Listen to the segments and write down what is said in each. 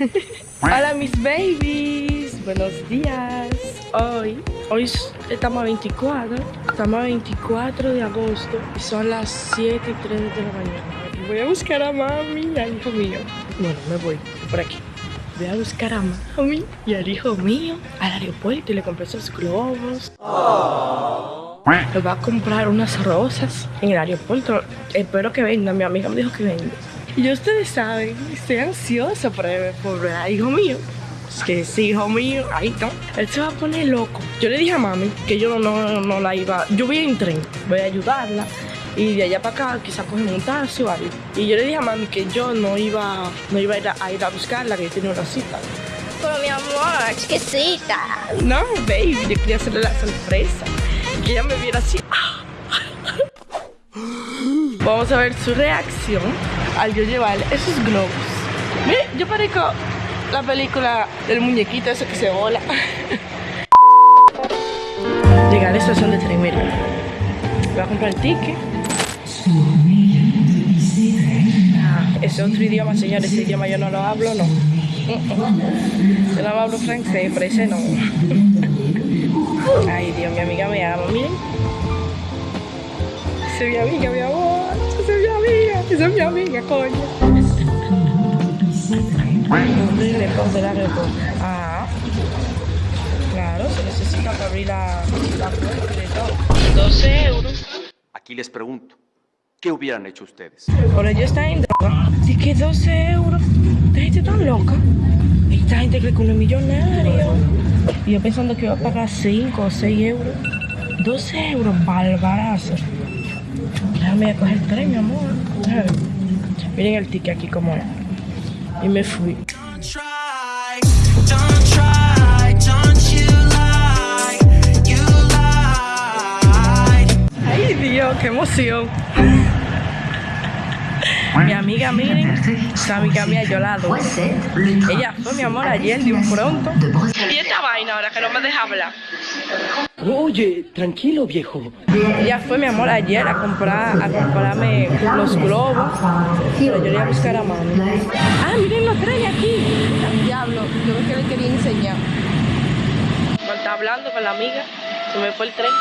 Hola mis babies, buenos días. Hoy, hoy estamos a 24, estamos a 24 de agosto y son las 7 y 3 de la mañana. Voy a buscar a mami y al hijo mío. Bueno, me voy por aquí. Voy a buscar a mami y al hijo mío al aeropuerto y le compré esos globos. Le voy a comprar unas rosas en el aeropuerto. Espero que venga, mi amiga me dijo que venga. Y ustedes saben, estoy ansiosa por, por ver a hijo mío. Es que sí, hijo mío, ahí está. Él se va a poner loco. Yo le dije a mami que yo no, no la iba. Yo voy en tren, voy a ayudarla. Y de allá para acá quizás coger un taxi o algo. Y yo le dije a mami que yo no iba, no iba a, ir a, a ir a buscarla, que yo tenía una cita. Pero mi amor, chiquisita. No, baby, yo quería hacerle la sorpresa. Que ella me viera así. Vamos a ver su reacción al yo llevarle esos globos. Yo parezco la película del muñequito ese que se vola. Llegar a la estación de tren, mira. Voy a comprar el ticket. Ah, ese otro idioma, señores, ese idioma yo no lo hablo, no. Yo no hablo francés, pero ese no. Ay, Dios, mi amiga me ama, miren. Es mi amiga, mi amor. Esa es mi amiga, coño. Horrible de la Ah. Claro, se necesita para abrir la, la puerta y todo. 12 euros. Aquí les pregunto, ¿qué hubieran hecho ustedes? Por ello está en droga. Que 12 euros. Esta gente tan loca. Esta gente cree que uno es millonario. Y yo pensando que iba a pagar 5 o 6 euros. 12 euros, barbarazo. Déjame coger el tren, mi amor. Miren el ticket aquí como es. Y me fui. Ay, Dios, qué emoción. Mi amiga, miren, esa amiga mía, yo la adoro. Ella fue mi amor ayer de un pronto. Y esta vaina ahora que no me deja hablar. Oye, tranquilo, viejo. Ella fue mi amor ayer a comprar, a comprarme los globos. Pero yo le iba a buscar a mami. Ah, miren los trenes aquí. Diablo, yo creo que le quería enseñar. Cuando está hablando con la amiga, se me fue el tren.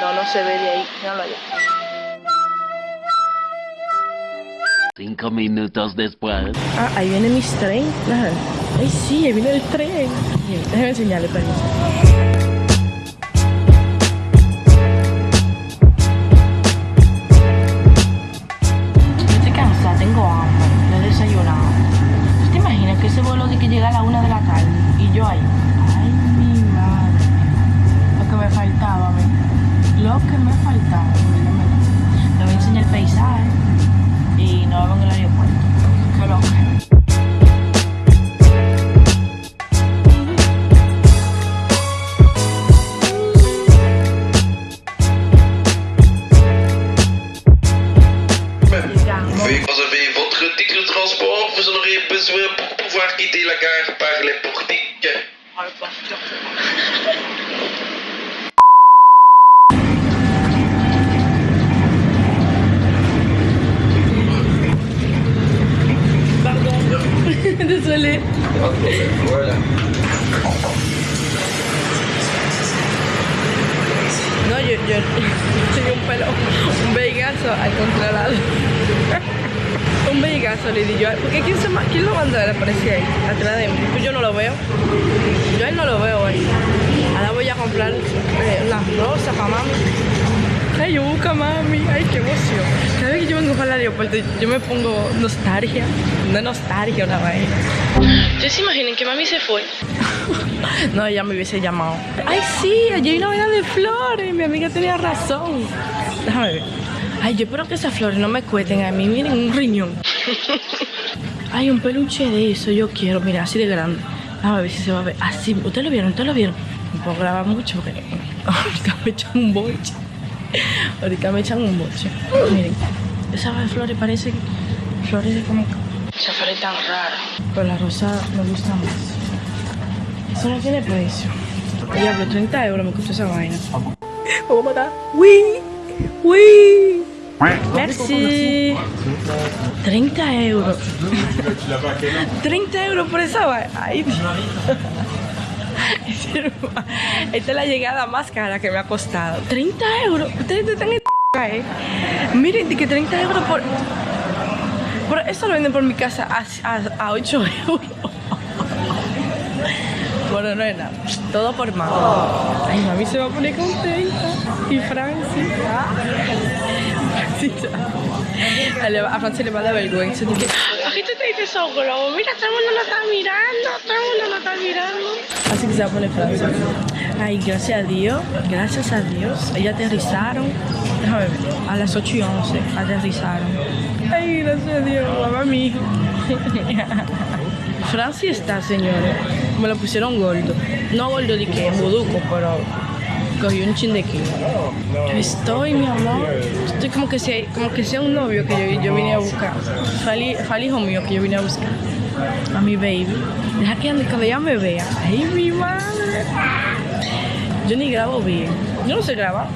No, no se ve de ahí. Míralo allá. Cinco minutos después. Ah, ahí viene mis tren. Ajá. Ay, sí, ahí viene el tren. Bien, Déjame enseñarle, permiso. Yo estoy cansada, tengo hambre, no he desayunado. ¿Tú te imaginas que ese vuelo de que llega a la una de la tarde y yo ahí? Ay, mi madre. Lo que me faltaba. Lo que me faltaba. mira, mira. Te voy a enseñar el paisaje y nos vemos en el aeropuerto. Voilà. No, yo, yo tenía un pelo, un veigazo al controlado. un veigazo le di yo. Porque ¿quién, se, ¿quién lo mandó? Le aparecía ahí, atrás de mí. Pues yo no lo veo. Yo a él no lo veo hoy. Ahora voy a comprar eh, las rosas para. Ay, yo busco a mami. Ay, qué emoción. Cada vez que yo vengo para el aeropuerto, yo me pongo nostalgia. No nostalgia, una vaina. ¿Ustedes se imaginan que mami se fue? No, ella me hubiese llamado. Ay, sí, allí hay una vaina de flores. Mi amiga tenía razón. Déjame ver. Ay, yo espero que esas flores no me cuesten a mí. Miren, un riñón. Ay, un peluche de eso yo quiero. Mira, así de grande. Déjame ver si se va a ver. Así, ¿ustedes lo vieron? ¿Ustedes lo vieron? No puedo grabar mucho porque me echan un boche. Ahorita me echan un boche. Miren, esas flores parecen flores de como... Esa flor es tan rara. Pero la rosa me gusta más. Eso no tiene precio. Diablo, 30 euros me costó esa vaina. Vamos a matar. ¡Uy! ¡Uy! Merci. 30 euros. 30 euros por esa vaina. Ay. Esta es la llegada más cara que me ha costado. 30 euros. Ustedes están en eh. Miren, que 30 euros por. Por eso lo venden por mi casa a, a, a 8 euros. Bueno, no es nada. Todo por mami. Ay, mami se va a poner contenta. Y Francis. Francis a, Francis le va a dar vergüenza. Dice, aquí te dices esos globos. Mira, todo el mundo lo está mirando. Todo el mundo lo está mirando. Así que se va a poner Francis. Ay, gracias a Dios. Gracias a Dios. Ellas aterrizaron. Déjame ver. A las 8 y 11 aterrizaron. Ay, gracias a Dios. Mamá, mi hijo. Francis está, señores. Me lo pusieron gordo. No gordo de que buduco, pero cogí un chin de kilo. Estoy, mi amor. Estoy como que sea, como que sea un novio que yo, yo vine a buscar. Fue al hi- fue al hijo mío que yo vine a buscar. A mi baby. Deja que ande cuando ella me vea. Ay, mi madre. Yo ni grabo bien. Yo no sé grabar.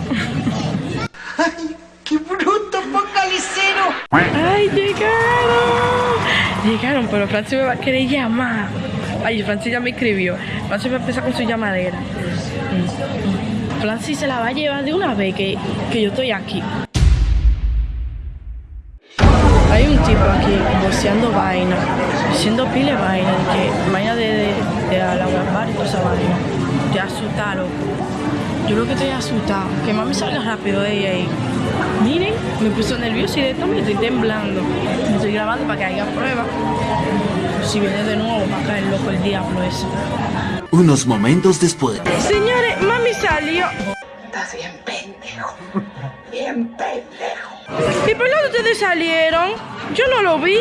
¡Qué bruto, focalicero! ¡Ay, llegaron! Llegaron, pero Francis me va a querer llamar. Ay, Francis ya me escribió. Francis va a empezar con su llamadera. Mm, mm. Francis se la va a llevar de una vez que, que yo estoy aquí. Hay un tipo aquí boceando vaina, haciendo pile vaina, de que vaina de, de, de la y toda esa vaina. Asustada, loco. Yo lo que estoy asustada, que mami salga rápido de ella ahí. Miren, me puso nervioso y de esto me estoy temblando. Me estoy grabando para que haya prueba. Si viene de nuevo, va a caer loco el diablo eso. Unos momentos después. Señores, mami salió. Bien pendejo. Bien pendejo. ¿Y por dónde ustedes salieron? Yo no lo vi.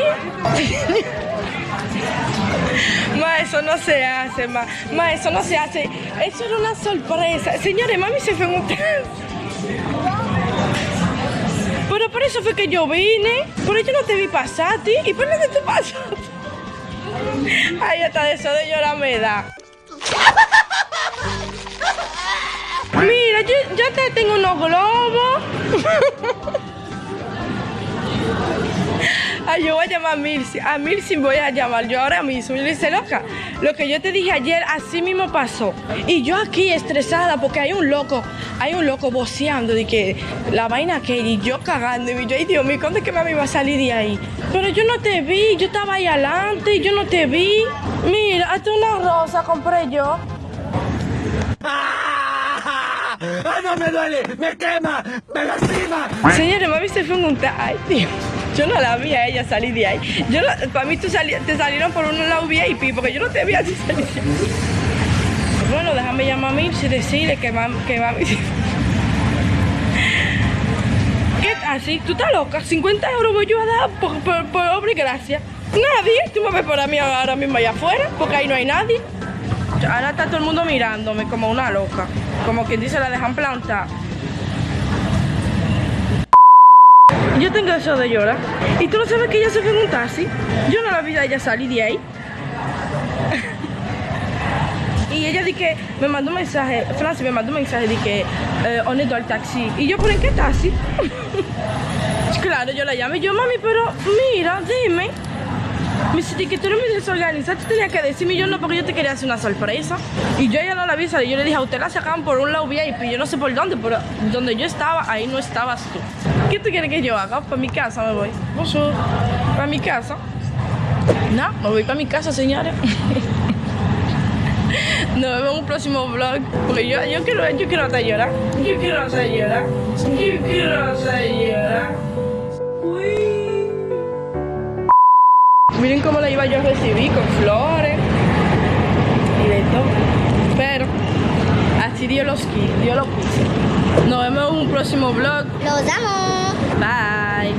Ma, eso no se hace, ma. Ma, eso no se hace. Eso era una sorpresa. Señores, mami se fue en un Pero por eso fue que yo vine. Pero yo no te vi pasar ti. ¿Y por dónde tú pasaste? Ay, hasta de eso de llorar me da. Mira, yo, yo te tengo unos globos. Ay, yo voy a llamar a Milsi. A Milsi voy a llamar yo ahora mismo. Y le dice, loca, lo que yo te dije ayer, así mismo pasó. Y yo aquí estresada porque hay un loco, hay un loco voceando de que la vaina que y yo cagando. Y yo, ay Dios mío, ¿cuándo es que mami va a salir de ahí? Pero yo no te vi, yo estaba ahí adelante yo no te vi. Mira, hasta una rosa compré yo. No me duele! ¡Me quema! ¡Me lastima! Señores, mami se fue en un Ay, tío. Yo no la vi a ella salir de ahí. Yo para mí tú te salieron por un lado VIP porque yo no te vi así salir. Bueno, déjame llamar a Mirce y decirle que mami... Que mami... ¿Qué así? ¿Tú estás loca? 50 euros voy yo a dar por, por, por obra y gracia. Nadie. Tú me ves por mí ahora mismo allá afuera porque ahí no hay nadie. Ahora está todo el mundo mirándome como una loca. Como quien dice, la dejan plantar. Yo tengo eso de llorar. ¿Y tú no sabes que ella se fue en un taxi? Yo no la vi a ella salir de ahí. y ella di que me mandó un mensaje, Francis me mandó un mensaje de que eh, ¿dónde está el taxi? Y yo, ¿pero en qué taxi? claro, yo la llamé. Yo, mami, pero mira. Me dice que tú eres muy desorganizada, tú tenías que decirme yo no porque yo te quería hacer una sorpresa. Y yo ya no la vi salir, yo le dije a usted la sacaban por un lado VIP, yo no sé por dónde, pero donde yo estaba, ahí no estabas tú. ¿Qué tú quieres que yo haga? Para mi casa me voy. Bonjour. Para mi casa. No, me voy para mi casa, señores. Nos vemos en un próximo vlog. Porque yo, yo quiero, yo quiero hasta llorar. Yo quiero hasta llorar. Yo quiero hasta llorar. Miren cómo la iba yo a recibir con flores y de todo. Pero así Dios los quiso, Dios lo quiso. Nos vemos en un próximo vlog. Los amo. Bye.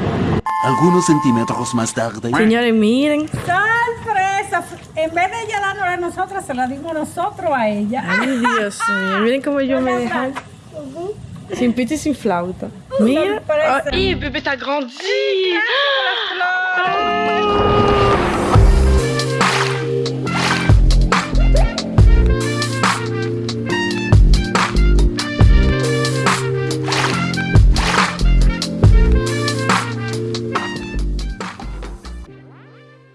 Algunos centímetros más tarde. Señores, miren. ¡Sorpresa! En vez de ella dándola a nosotras, se la dimos nosotros a ella. Ay, Dios mío. Miren cómo yo me dejé. Sin pito y sin flauta. Mira. Ay, Pepe está grandi.